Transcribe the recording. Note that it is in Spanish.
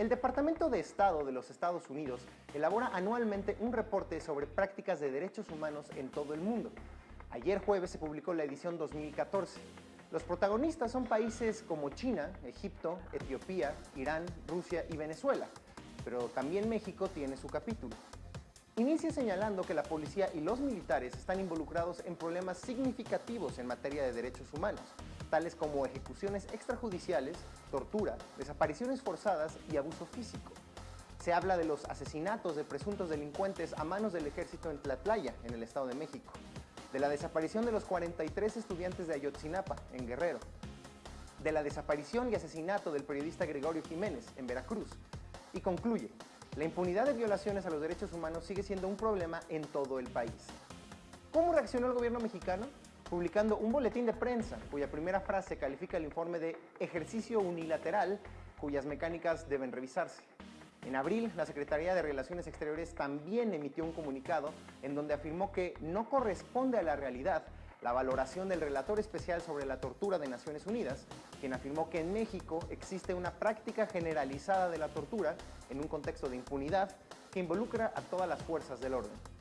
El Departamento de Estado de los Estados Unidos elabora anualmente un reporte sobre prácticas de derechos humanos en todo el mundo. Ayer jueves se publicó la edición 2014. Los protagonistas son países como China, Egipto, Etiopía, Irán, Rusia y Venezuela, pero también México tiene su capítulo. Inicia señalando que la policía y los militares están involucrados en problemas significativos en materia de derechos humanos, tales como ejecuciones extrajudiciales, tortura, desapariciones forzadas y abuso físico. Se habla de los asesinatos de presuntos delincuentes a manos del ejército en Tlatlaya, en el Estado de México, de la desaparición de los 43 estudiantes de Ayotzinapa, en Guerrero, de la desaparición y asesinato del periodista Gregorio Jiménez, en Veracruz, y concluye, la impunidad de violaciones a los derechos humanos sigue siendo un problema en todo el país. ¿Cómo reaccionó el gobierno mexicano? Publicando un boletín de prensa cuya primera frase califica el informe de ejercicio unilateral cuyas mecánicas deben revisarse. En abril, la Secretaría de Relaciones Exteriores también emitió un comunicado en donde afirmó que no corresponde a la realidad la valoración del relator especial sobre la tortura de Naciones Unidas, quien afirmó que en México existe una práctica generalizada de la tortura en un contexto de impunidad que involucra a todas las fuerzas del orden.